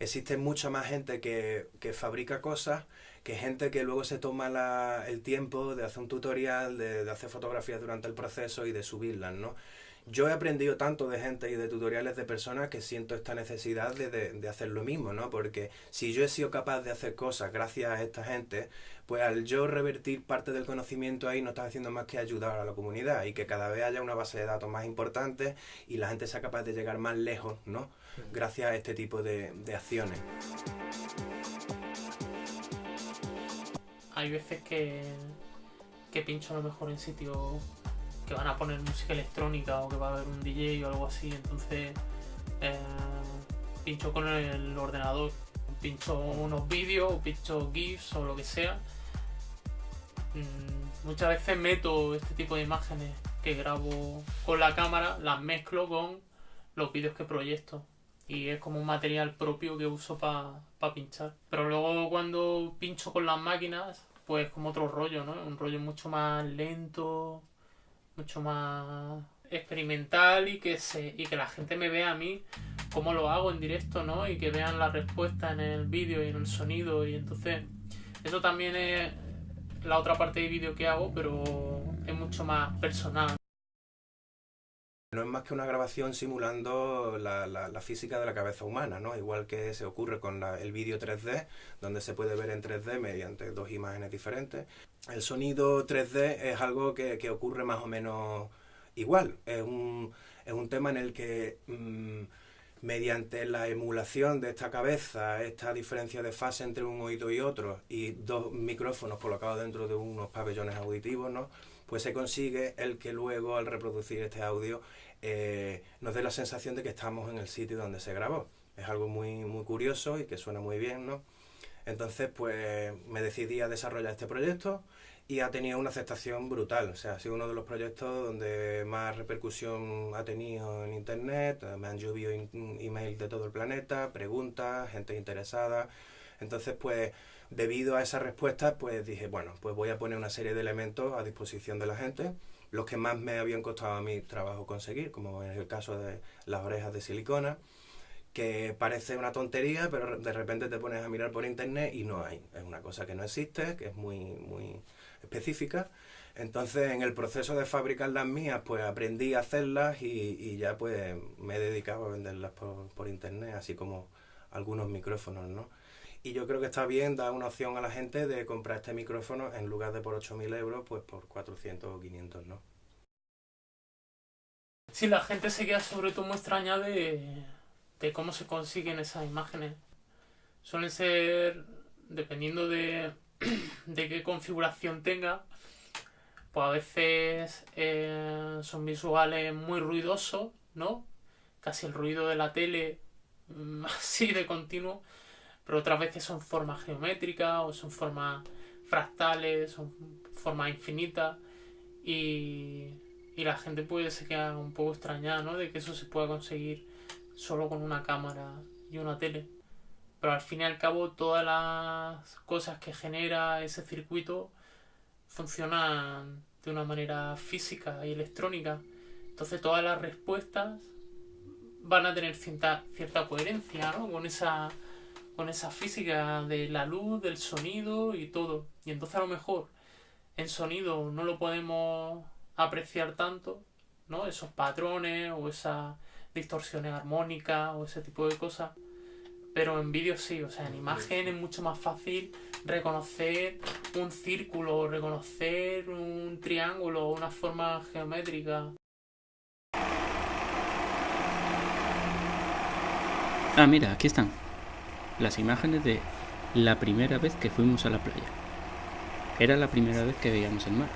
existe mucha más gente que, que fabrica cosas que gente que luego se toma la, el tiempo de hacer un tutorial, de, de hacer fotografías durante el proceso y de subirlas, ¿no? Yo he aprendido tanto de gente y de tutoriales de personas que siento esta necesidad de, de, hacer lo mismo, ¿no? Porque si yo he sido capaz de hacer cosas gracias a esta gente, pues al yo revertir parte del conocimiento ahí no estás haciendo más que ayudar a la comunidad y que cada vez haya una base de datos más importante y la gente sea capaz de llegar más lejos, ¿no? Gracias a este tipo de, de acciones. Hay veces que, que pincho a lo mejor en sitios que van a poner música electrónica o que va a haber un DJ o algo así, entonces eh, pincho con el ordenador, pincho unos vídeos, pincho GIFs o lo que sea. Mm, muchas veces meto este tipo de imágenes que grabo con la cámara, las mezclo con los vídeos que proyecto y es como un material propio que uso para pinchar. Pero luego cuando pincho con las máquinas, pues como otro rollo, ¿no? Un rollo mucho más lento, mucho más experimental y que se y que la gente me vea a mí cómo lo hago en directo, ¿no? Y que vean la respuesta en el vídeo y en el sonido y entonces eso también es la otra parte de vídeo que hago, pero es mucho más personal. No es más que una grabación simulando la, la, física de la cabeza humana, ¿no? Igual que se ocurre con el vídeo 3D, donde se puede ver en 3D mediante dos imágenes diferentes. El sonido 3D es algo que, ocurre más o menos igual. Es un, es un tema en el que mmm, mediante la emulación de esta cabeza, esta diferencia de fase entre un oído y otro, y dos micrófonos colocados dentro de unos pabellones auditivos, ¿no? pues se consigue el que luego al reproducir este audio eh, nos dé la sensación de que estamos en el sitio donde se grabó. Es algo muy, muy curioso y que suena muy bien, ¿no? Entonces, pues me decidí a desarrollar este proyecto y ha tenido una aceptación brutal. O sea, ha sido uno de los proyectos donde más repercusión ha tenido en Internet. Me han llovido emails de todo el planeta, preguntas, gente interesada. Entonces, pues debido a esa respuesta, pues dije, bueno, pues voy a poner una serie de elementos a disposición de la gente, los que más me habían costado a mi trabajo conseguir, como en el caso de las orejas de silicona, que parece una tontería, pero de repente te pones a mirar por internet y no hay. Es una cosa que no existe, que es muy, muy específica. Entonces, en el proceso de fabricar las mías, pues aprendí a hacerlas y, y ya pues me he dedicado a venderlas por, por internet, así como algunos micrófonos, ¿no? Y yo creo que está bien dar una opción a la gente de comprar este micrófono en lugar de por 8.000 euros, pues por 400 o 500, ¿no? Sí, la gente se queda sobre todo muy extraña de, de cómo se consiguen esas imágenes. Suelen ser, dependiendo de, de qué configuración tenga, pues a veces eh, son visuales muy ruidosos, ¿no? Casi el ruido de la tele, mm, así de continuo pero otras veces son formas geométricas o son formas fractales, son formas infinitas y, y la gente puede se queda un poco extrañada ¿no? de que eso se pueda conseguir solo con una cámara y una tele. Pero al fin y al cabo todas las cosas que genera ese circuito funcionan de una manera física y electrónica. Entonces todas las respuestas van a tener cierta, cierta coherencia ¿no? con esa con esa física de la luz, del sonido y todo. Y entonces a lo mejor en sonido no lo podemos apreciar tanto, ¿no? Esos patrones o esas distorsiones armónicas o ese tipo de cosas. Pero en vídeo sí, o sea, en imagen es mucho más fácil reconocer un círculo, reconocer un triángulo, una forma geométrica. Ah, mira, aquí están las imágenes de la primera vez que fuimos a la playa. Era la primera vez que veíamos el mar.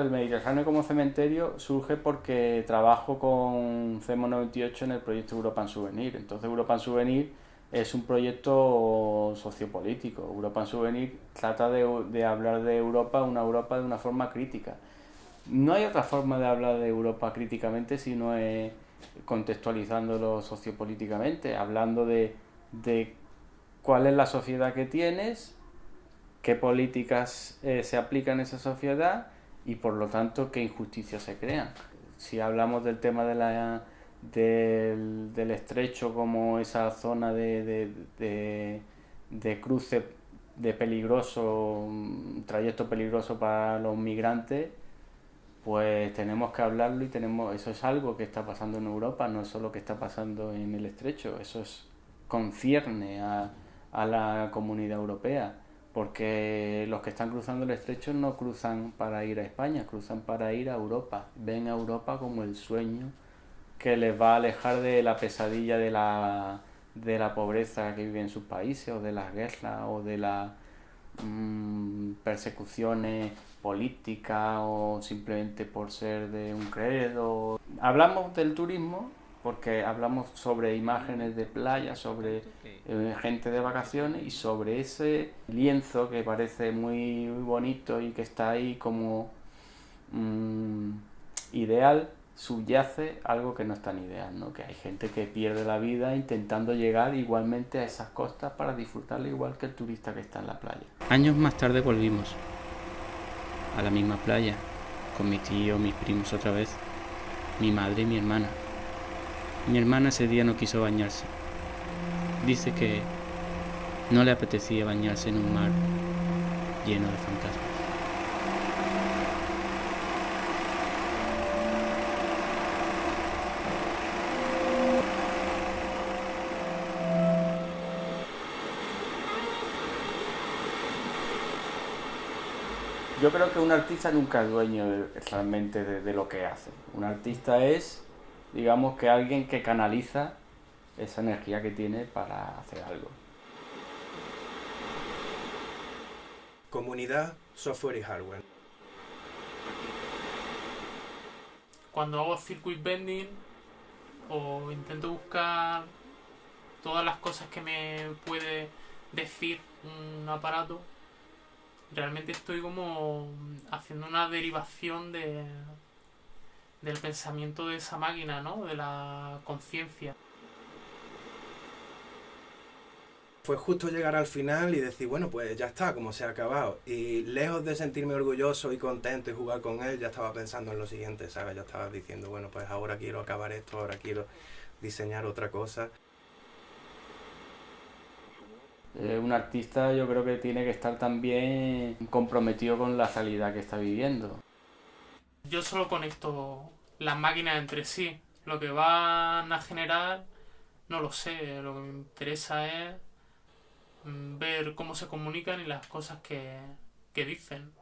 El Mediterráneo como cementerio surge porque trabajo con CEMO 98 en el proyecto Europan Souvenir. Entonces Europan Souvenir es un proyecto sociopolítico. Europan Souvenir trata de, hablar de Europa, una Europa de una forma crítica. No hay otra forma de hablar de Europa críticamente si no es contextualizándolo sociopolíticamente, hablando de, de cuál es la sociedad que tienes, qué políticas eh, se aplican en esa sociedad y por lo tanto qué injusticias se crean. si hablamos del tema de la, del, del estrecho como esa zona de, de, de, cruce de peligroso, trayecto peligroso para los migrantes, pues tenemos que hablarlo y tenemos, eso es algo que está pasando en Europa, no es solo que está pasando en el estrecho, eso es, concierne a, a la comunidad europea, porque los que están cruzando el estrecho no cruzan para ir a España, cruzan para ir a Europa, ven a Europa como el sueño que les va a alejar de la pesadilla de la, de la pobreza que vive en sus países, o de las guerras, o de las mm, persecuciones políticas, o simplemente por ser de un credo. Hablamos del turismo porque hablamos sobre imágenes de playa, sobre eh, gente de vacaciones y sobre ese lienzo que parece muy bonito y que está ahí como mm, ideal, subyace algo que no es tan ideal, ¿no? que hay gente que pierde la vida intentando llegar igualmente a esas costas para disfrutarla igual que el turista que está en la playa. Años más tarde volvimos a la misma playa, con mi tío, mis primos otra vez, mi madre y mi hermana. Mi hermana ese día no quiso bañarse. Dice que no le apetecía bañarse en un mar lleno de fantasmas. Yo creo que un artista nunca es dueño realmente de, de lo que hace. Un artista es, digamos, que alguien que canaliza esa energía que tiene para hacer algo. Comunidad, software y hardware. Cuando hago circuit bending o intento buscar todas las cosas que me puede decir un aparato, realmente estoy como haciendo una derivación de del pensamiento de esa máquina, ¿no? De la conciencia. Fue justo llegar al final y decir, bueno, pues ya está, como se ha acabado. Y lejos de sentirme orgulloso y contento y jugar con él, ya estaba pensando en lo siguiente, ¿sabes? Ya estaba diciendo, bueno, pues ahora quiero acabar esto, ahora quiero diseñar otra cosa. Eh, un artista yo creo que tiene que estar también comprometido con la salida que está viviendo. Yo solo conecto las máquinas entre sí. Lo que van a generar, no lo sé. Lo que me interesa es mm, ver cómo se comunican y las cosas que, que dicen.